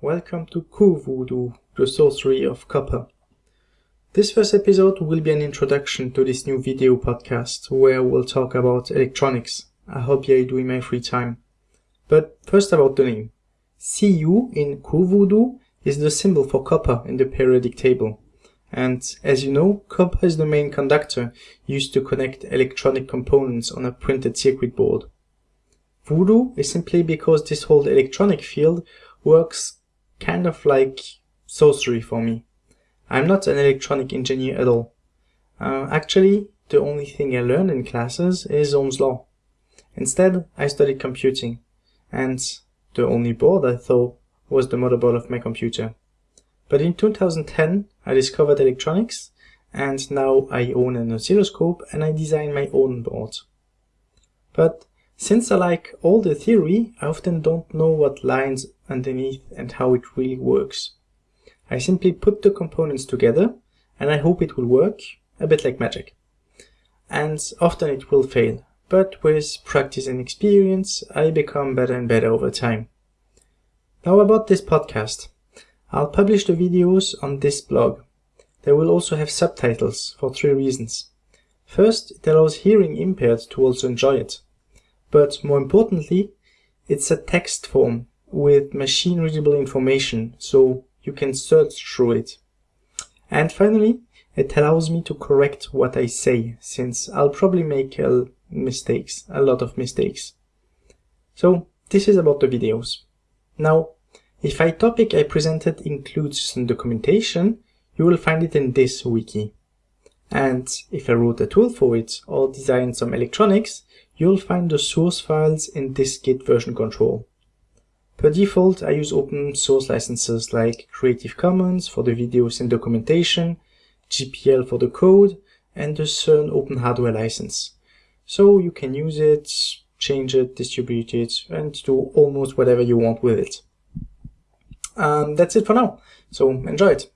Welcome to CuVoodoo, the sorcery of copper. This first episode will be an introduction to this new video podcast where we'll talk about electronics, a hobby I do in my free time. But first about the name. Cu in Ku CoVoodoo is the symbol for copper in the periodic table. And as you know, copper is the main conductor used to connect electronic components on a printed circuit board. Voodoo is simply because this whole electronic field works kind of like sorcery for me. I'm not an electronic engineer at all. Uh, actually, the only thing I learned in classes is Ohm's law. Instead, I studied computing, and the only board I thought was the motherboard of my computer. But in 2010, I discovered electronics, and now I own an oscilloscope and I design my own board. But since I like all the theory, I often don't know what lines underneath and how it really works. I simply put the components together and I hope it will work, a bit like magic. And often it will fail, but with practice and experience, I become better and better over time. Now about this podcast. I'll publish the videos on this blog. They will also have subtitles for three reasons. First, it allows hearing impaired to also enjoy it but more importantly, it's a text form with machine readable information, so you can search through it. And finally, it allows me to correct what I say, since I'll probably make uh, mistakes, a lot of mistakes. So this is about the videos. Now, if a topic I presented includes some documentation, you will find it in this wiki. And if I wrote a tool for it or designed some electronics, you'll find the source files in this Git version control. Per default, I use open source licenses like Creative Commons for the videos and documentation, GPL for the code, and the CERN Open Hardware license. So you can use it, change it, distribute it, and do almost whatever you want with it. Um, that's it for now, so enjoy it.